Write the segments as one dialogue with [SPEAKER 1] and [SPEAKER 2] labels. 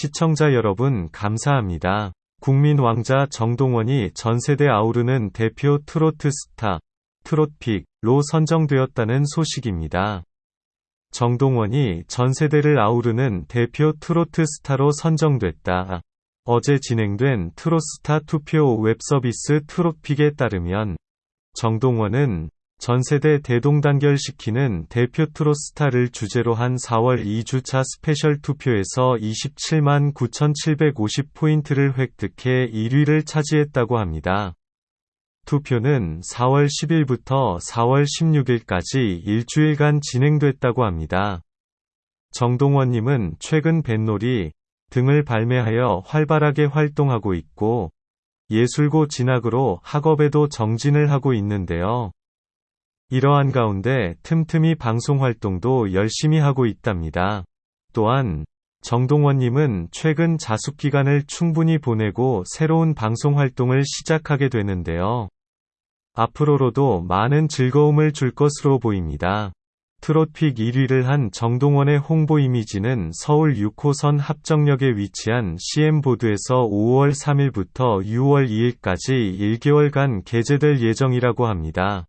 [SPEAKER 1] 시청자 여러분 감사합니다. 국민 왕자 정동원이 전세대 아우르는 대표 트로트 스타, 트롯픽로 선정되었다는 소식입니다. 정동원이 전세대를 아우르는 대표 트로트 스타로 선정됐다. 어제 진행된 트로스타 투표 웹서비스 트롯픽에 따르면 정동원은 전세대 대동단결시키는 대표 트로스타를 주제로 한 4월 2주차 special 투표에서 27만 9,750포인트를 획득해 1위를 차지했다고 합니다. 투표는 4월 10일부터 4월 16일까지 일주일간 진행됐다고 합니다. 정동원님은 최근 뱃놀이 등을 발매하여 활발하게 활동하고 있고 예술고 진학으로 학업에도 정진을 하고 있는데요. 이러한 가운데 틈틈이 방송 활동도 열심히 하고 있답니다. 또한 정동원님은 최근 자숙 기간을 충분히 보내고 새로운 방송 활동을 시작하게 되는데요. 앞으로로도 많은 즐거움을 줄 것으로 보입니다. 트롯픽 1위를 한 정동원의 홍보 이미지는 서울 6호선 합정역에 위치한 CM보드에서 5월 3일부터 6월 2일까지 1개월간 게재될 예정이라고 합니다.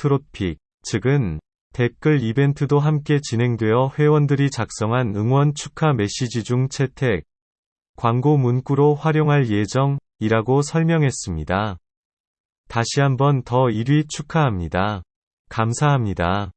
[SPEAKER 1] 트롯픽, 즉은 댓글 이벤트도 함께 진행되어 회원들이 작성한 응원 축하 메시지 중 채택, 광고 문구로 활용할 예정이라고 설명했습니다. 다시 한번 더 1위 축하합니다. 감사합니다.